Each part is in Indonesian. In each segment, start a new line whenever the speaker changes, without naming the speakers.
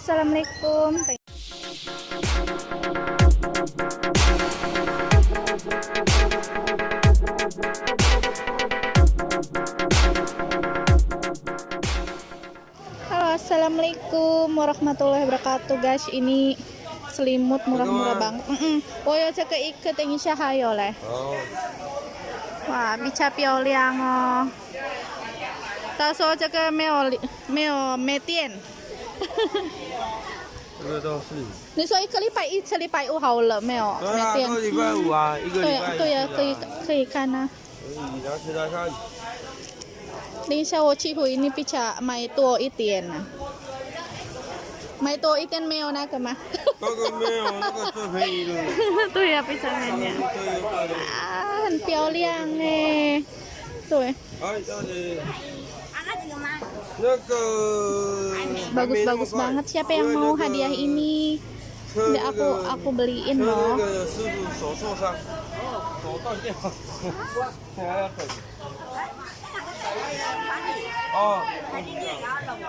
Assalamualaikum. Halo assalamualaikum warahmatullahi wabarakatuh guys ini selimut murah-murah banget mm -mm. Woyo cek iket yang isya hayo oh. Wah bica pioliang Tak Taso cek meo meo metien
这个都是。
你说一个礼拜一次礼拜五好了没有？
对啊，
没电
一。个礼拜五啊，一个礼
对呀
拜一
对呀，
次啊
可以可以看啊。
可以拿起来看。
等一下我去回你比较买多一点啊。买多一点没有那个吗？
那个没有，那个最便宜的。
对呀，比较便宜。
最有价的。
啊，很漂亮哎。对，
哎，小姐。
Bagus-bagus banget siapa yang mau hadiah ini? Udah aku aku beliin loh.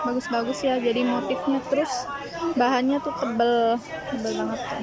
Bagus-bagus ya jadi motifnya terus bahannya tuh tebel, tebel banget kan.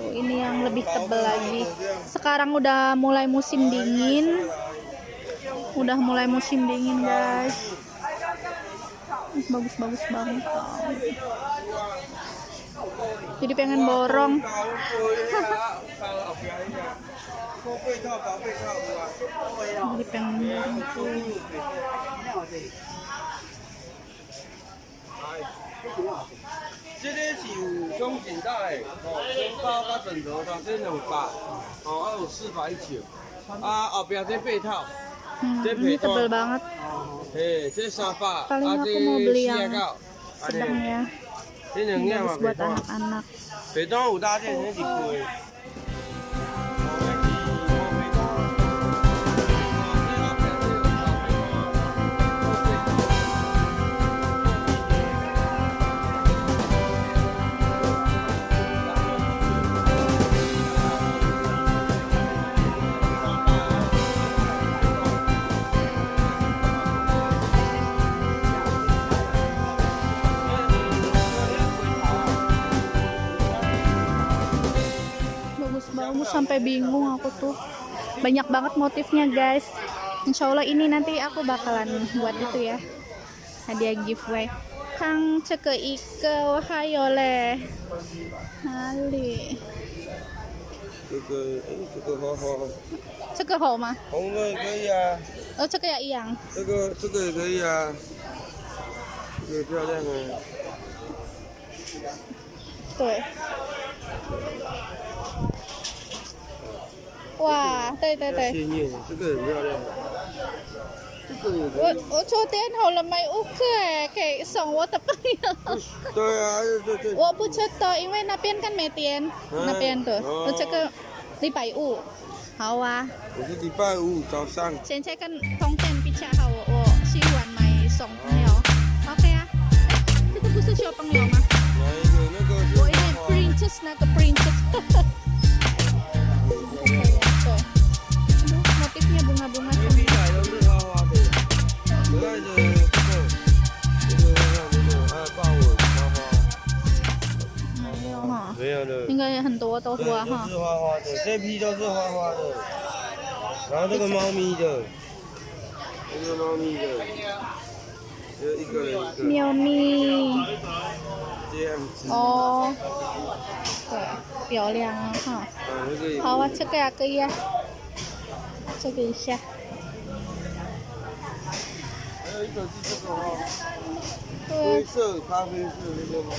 lebih tebal lagi. Sekarang udah mulai musim dingin. Udah mulai musim dingin guys. Bagus-bagus banget. Jadi pengen borong. Jadi pengen borong
这个是有胸颈带，哦，沙发加枕头，它这两百，哦，还有四百九，啊，后边这被套，
嗯，这被套，哦，
嘿，这沙发，啊，这四件套，啊，这两
件
嘛，被
套，
被套有大件，那是贵。
sampai bingung aku tuh banyak banget motifnya guys Insya Allah ini nanti aku bakalan buat itu ya hadiah giveaway Kang ceke ike wahai oleh Hali
这个，哎，这个好好，
ceke hou mah
红的也可以啊，
oh ceke ya iyang
这个这个也可以啊，这个漂亮啊。
tuh wah tuh tuh
比较
tuh
鲜艳，这个很漂亮。这个也可
我。我昨天好了没屋客给送我的朋友
对啊，对对对。
我不知道，因为那边跟没电，
嗯
那边的，
哦
我这个礼拜五，好啊。
我是礼拜五早上。
现在跟通电比较好，多都哈
都是。花花的，这批都是花花的。然后这个猫咪的，这个猫咪的，就一个人一个，
喵咪
这样子。
哦，对，漂亮啊哈。好啊，这个也可以啊，这个一下。
还有一个是这个哦，
对
灰，色、咖啡色那个吗？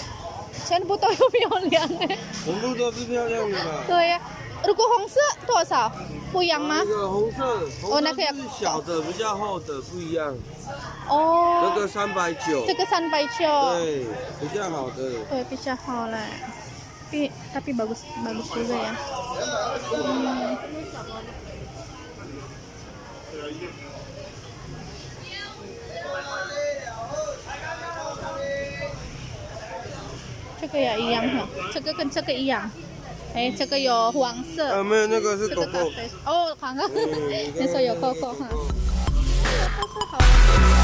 全部都有漂亮的。
全部都是漂亮的吧？
对呀、如果红色多少？不一样吗
那？个红色，红色
哦那个要
是小的，比较厚的，不一样。
哦，
这个三百九，
这个三百九。
对，比较好的。
对，bisa hal lah. Tapi tapi bagus bagus juga ya. Hmm. 这个也一样哈，这个跟这个一样。哎，这个有黄色，
啊，没有那个是
这
狗狗。
个。哦，黄色，
嗯
你说有。
狗狗
这是好的。